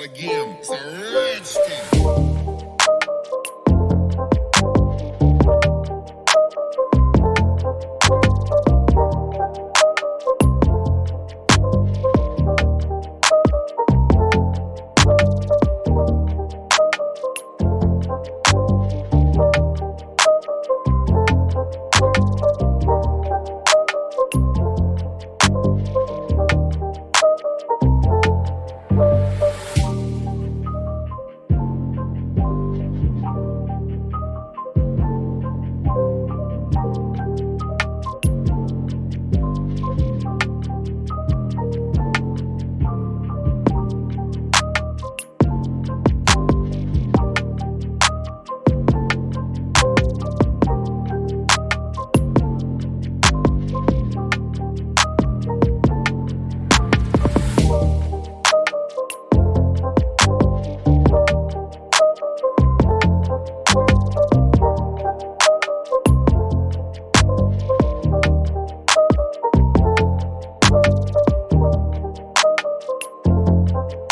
again. It's.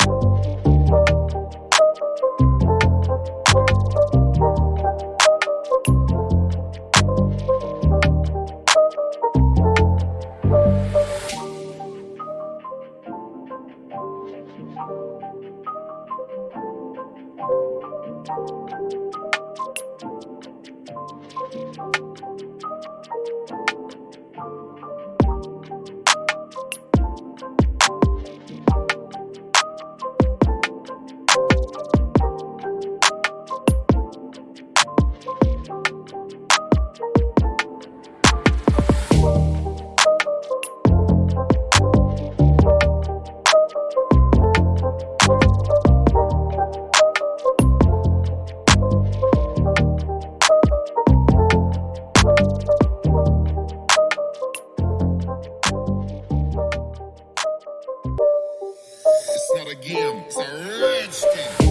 you again. It's.